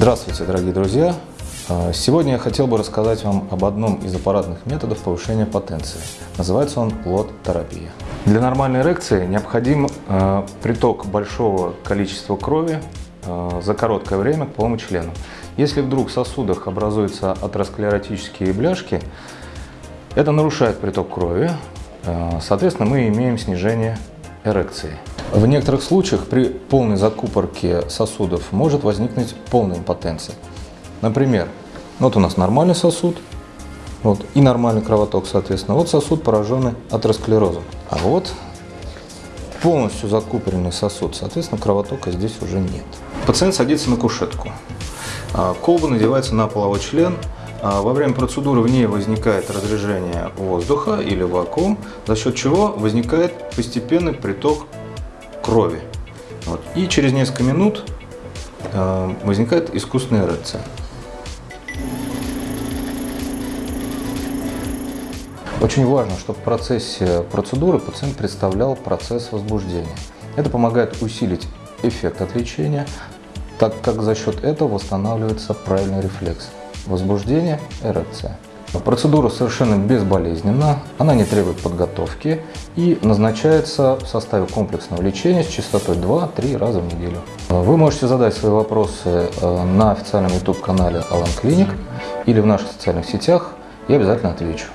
Здравствуйте, дорогие друзья! А, Сегодня я хотел бы рассказать вам об одном из аппаратных методов повышения потенции. Называется он лот-терапия. Для нормальной эрекции необходим э, приток большого количества крови э, за короткое время к полному члену. Если вдруг в сосудах образуются атеросклеротические бляшки, это нарушает приток крови, соответственно, мы имеем снижение эрекции. В некоторых случаях при полной закупорке сосудов может возникнуть полная импотенция. Например, вот у нас нормальный сосуд, вот, и нормальный кровоток, соответственно. Вот сосуд, пораженный атеросклерозом. А вот полностью закупоренный сосуд, соответственно, кровотока здесь уже нет. Пациент садится на кушетку. А, колба надевается на половой член. А, во время процедуры в ней возникает разрежение воздуха или вакуум, за счет чего возникает постепенный приток крови. Вот. И через несколько минут э, возникает искусственная эрекция. Очень важно, чтобы в процессе процедуры пациент представлял процесс возбуждения. Это помогает усилить эффект от лечения, так как за счет этого восстанавливается правильный рефлекс. Возбуждение, эрекция. Процедура совершенно безболезненна, она не требует подготовки и назначается в составе комплексного лечения с частотой 2-3 раза в неделю. Вы можете задать свои вопросы э, на официальном YouTube-канале Alan Clinic или в наших социальных сетях, я обязательно отвечу.